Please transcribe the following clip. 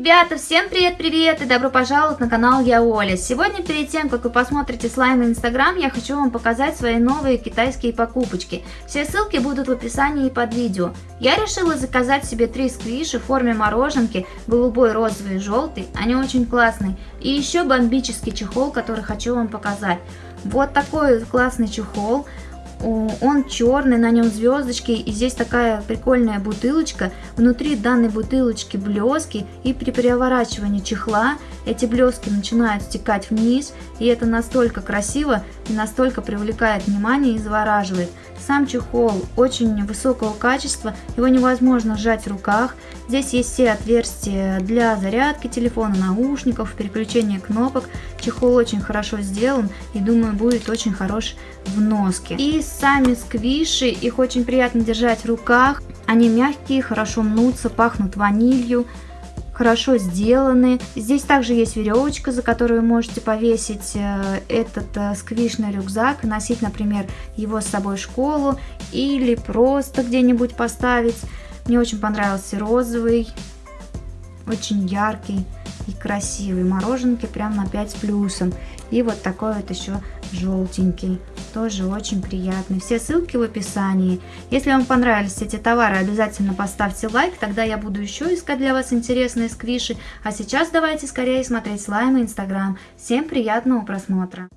Ребята, всем привет-привет и добро пожаловать на канал Я Оля. Сегодня перед тем, как вы посмотрите слайм инстаграм, я хочу вам показать свои новые китайские покупочки. Все ссылки будут в описании под видео. Я решила заказать себе три сквиши в форме мороженки, голубой, розовый и желтый, они очень классные. И еще бомбический чехол, который хочу вам показать. Вот такой классный чехол он черный, на нем звездочки, и здесь такая прикольная бутылочка. Внутри данной бутылочки блески, и при переворачивании чехла эти блески начинают стекать вниз, и это настолько красиво и настолько привлекает внимание и завораживает. Сам чехол очень высокого качества, его невозможно сжать в руках. Здесь есть все отверстия для зарядки телефона, наушников, переключения кнопок. Чехол очень хорошо сделан и думаю будет очень хорош в носке. И сами сквиши, их очень приятно держать в руках. Они мягкие, хорошо мнутся, пахнут ванилью хорошо сделаны. Здесь также есть веревочка, за которую вы можете повесить э, этот э, сквишный рюкзак носить, например, его с собой в школу или просто где-нибудь поставить. Мне очень понравился розовый, очень яркий и красивый. Мороженки прям на 5 плюсом. И вот такой вот еще желтенький. Тоже очень приятный. Все ссылки в описании. Если вам понравились эти товары, обязательно поставьте лайк. Тогда я буду еще искать для вас интересные сквиши. А сейчас давайте скорее смотреть слаймы Инстаграм. Всем приятного просмотра.